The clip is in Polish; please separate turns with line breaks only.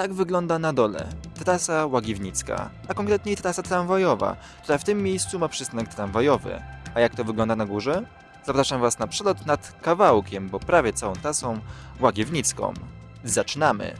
tak wygląda na dole. Trasa Łagiwnicka, a konkretniej trasa tramwajowa, która w tym miejscu ma przystanek tramwajowy. A jak to wygląda na górze? Zapraszam Was na przelot nad kawałkiem, bo prawie całą trasą Łagiewnicką. Zaczynamy!